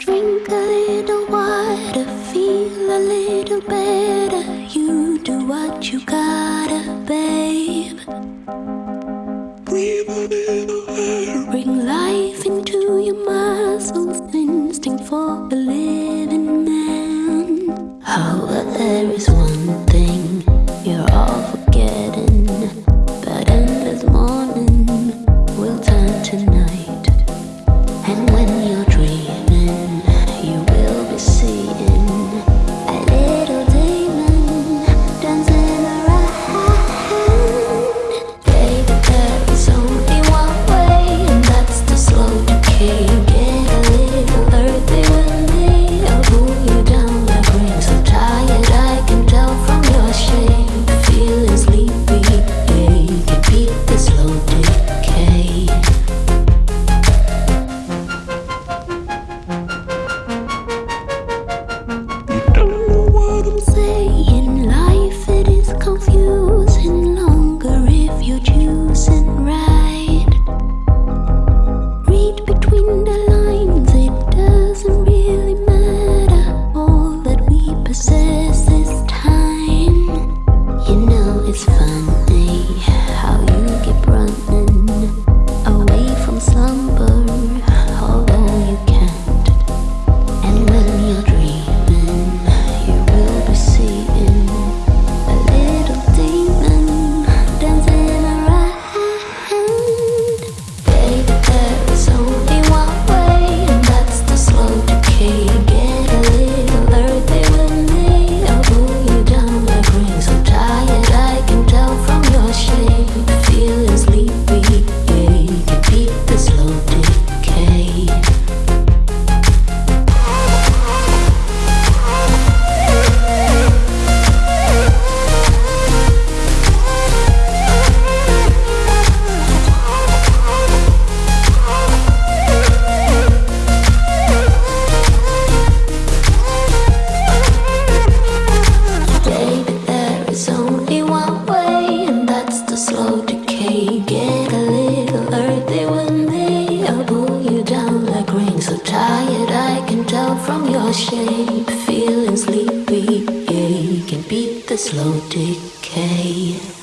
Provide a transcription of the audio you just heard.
Drink a little water, feel a little better. You do what you gotta, babe. Bring life into your muscles, instinct for the living. your shape, feeling sleepy, Yeah, you can beat the slow decay.